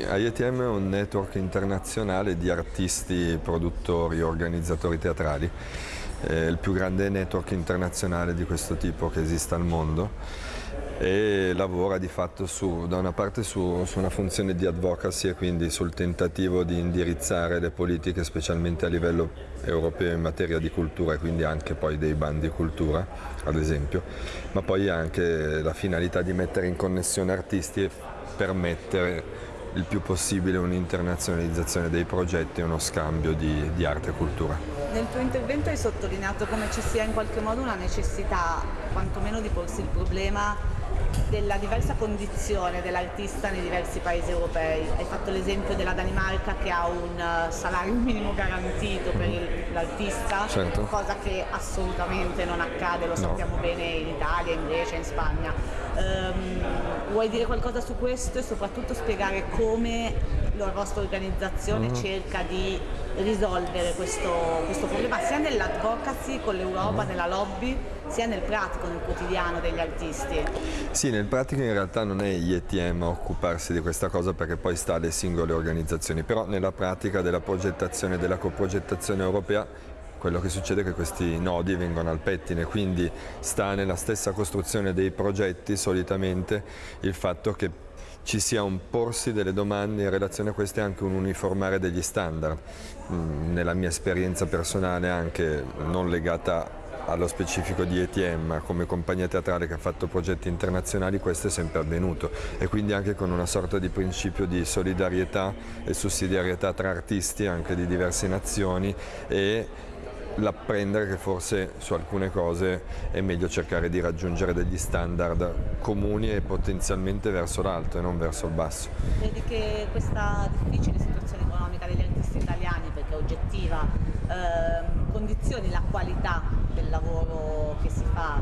IETM è un network internazionale di artisti, produttori, organizzatori teatrali, è il più grande network internazionale di questo tipo che esista al mondo e lavora di fatto su, da una parte su, su, una funzione di advocacy e quindi sul tentativo di indirizzare le politiche specialmente a livello europeo in materia di cultura e quindi anche poi dei bandi cultura ad esempio, ma poi anche la finalità di mettere in connessione artisti e permettere il più possibile un'internazionalizzazione dei progetti e uno scambio di, di arte e cultura. Nel tuo intervento hai sottolineato come ci sia in qualche modo una necessità quantomeno di porsi il problema della diversa condizione dell'artista nei diversi paesi europei. Hai fatto l'esempio della Danimarca che ha un eh, salario minimo garantito per l'artista, certo. cosa che assolutamente non accade, lo sappiamo no. bene in Italia, in Grecia, in Spagna. Um, vuoi dire qualcosa su questo e soprattutto spiegare come la vostra organizzazione mm. cerca di risolvere questo, questo problema sia nell'advocacy con l'Europa, mm. nella lobby, sia nel pratico, nel quotidiano degli artisti? Sì, nel pratico in realtà non è IETM a occuparsi di questa cosa perché poi sta alle singole organizzazioni, però nella pratica della progettazione e della coprogettazione europea quello che succede è che questi nodi vengono al pettine, quindi sta nella stessa costruzione dei progetti solitamente il fatto che ci sia un porsi delle domande in relazione a queste anche un uniformare degli standard. Mm, nella mia esperienza personale anche non legata allo specifico di ETM, ma come compagnia teatrale che ha fatto progetti internazionali questo è sempre avvenuto e quindi anche con una sorta di principio di solidarietà e sussidiarietà tra artisti anche di diverse nazioni e l'apprendere che forse su alcune cose è meglio cercare di raggiungere degli standard comuni e potenzialmente verso l'alto e non verso il basso. Vedi che questa difficile situazione economica degli artisti italiani, perché è oggettiva, ehm, condizioni la qualità del lavoro che si fa?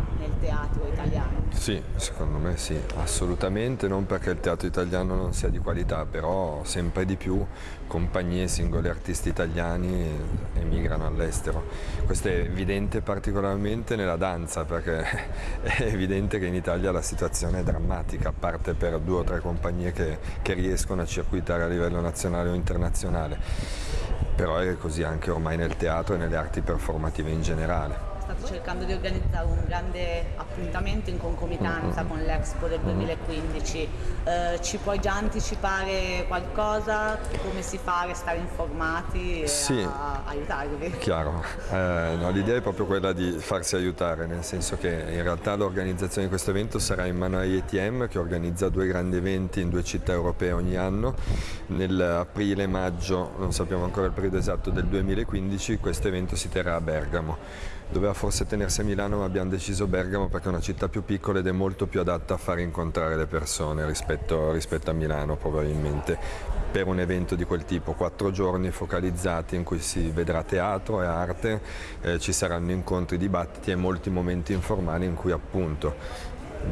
Sì, secondo me sì, assolutamente, non perché il teatro italiano non sia di qualità, però sempre di più compagnie, singoli artisti italiani emigrano all'estero. Questo è evidente particolarmente nella danza, perché è evidente che in Italia la situazione è drammatica, a parte per due o tre compagnie che, che riescono a circuitare a livello nazionale o internazionale, però è così anche ormai nel teatro e nelle arti performative in generale stato cercando di organizzare un grande appuntamento in concomitanza con l'Expo del 2015. Eh, ci puoi già anticipare qualcosa? Come si fa a restare informati e sì, a aiutarvi? Chiaro, eh, no, l'idea è proprio quella di farsi aiutare, nel senso che in realtà l'organizzazione di questo evento sarà in mano a IETM che organizza due grandi eventi in due città europee ogni anno. Nell'aprile maggio, non sappiamo ancora il periodo esatto, del 2015 questo evento si terrà a Bergamo doveva forse tenersi a Milano ma abbiamo deciso Bergamo perché è una città più piccola ed è molto più adatta a far incontrare le persone rispetto, rispetto a Milano probabilmente per un evento di quel tipo, quattro giorni focalizzati in cui si vedrà teatro e arte, eh, ci saranno incontri, dibattiti e molti momenti informali in cui appunto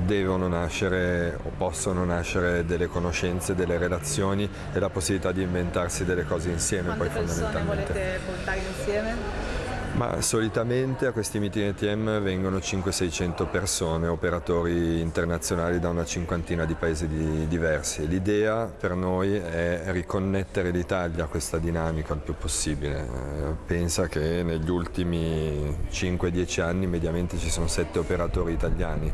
devono nascere o possono nascere delle conoscenze, delle relazioni e la possibilità di inventarsi delle cose insieme. Quante poi, persone volete portare insieme? Ma solitamente a questi meeting ETM vengono 500-600 persone, operatori internazionali da una cinquantina di paesi di, diversi. L'idea per noi è riconnettere l'Italia a questa dinamica il più possibile. Pensa che negli ultimi 5-10 anni mediamente ci sono 7 operatori italiani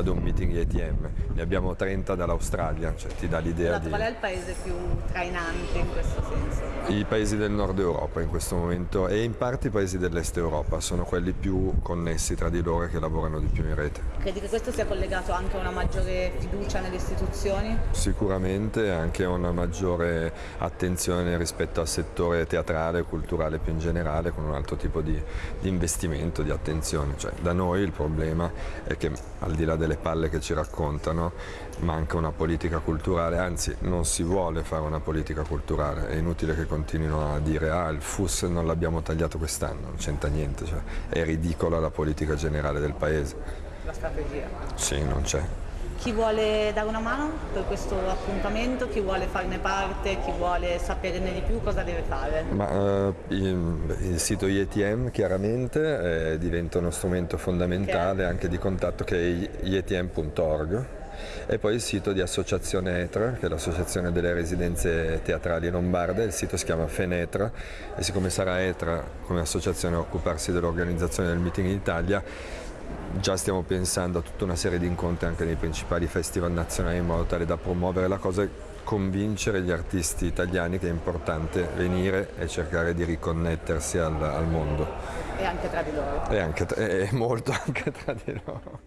ad un meeting ETM, ne abbiamo 30 dall'Australia, cioè ti dà l'idea di... Qual è il paese più trainante in questo senso? I paesi del nord Europa in questo momento e in parte i paesi dell'est Europa sono quelli più connessi tra di loro e che lavorano di più in rete. Credi che questo sia collegato anche a una maggiore fiducia nelle istituzioni? Sicuramente anche a una maggiore attenzione rispetto al settore teatrale e culturale più in generale con un altro tipo di, di investimento, di attenzione. Cioè, da noi il problema è che al di là delle palle che ci raccontano manca una politica culturale, anzi non si vuole fare una politica culturale, è inutile che continuino a dire ah il FUS non l'abbiamo tagliato quest'anno, non c'entra niente, cioè, è ridicola la politica generale del paese. La strategia? Sì, non c'è. Chi vuole dare una mano per questo appuntamento, chi vuole farne parte, chi vuole saperne di più, cosa deve fare? Ma, uh, il, sito IETM chiaramente eh, diventa uno strumento fondamentale anche di contatto che è ietm.org e poi il sito di Associazione ETRA, che è l'associazione delle residenze teatrali lombarde, il sito si chiama Fenetra. E siccome sarà ETRA come associazione a occuparsi dell'organizzazione del meeting in Italia, già stiamo pensando a tutta una serie di incontri anche nei principali festival nazionali in modo tale da promuovere la cosa e convincere gli artisti italiani che è importante venire e cercare di riconnettersi al, al mondo. E anche tra di loro. E, anche, e molto anche tra di loro.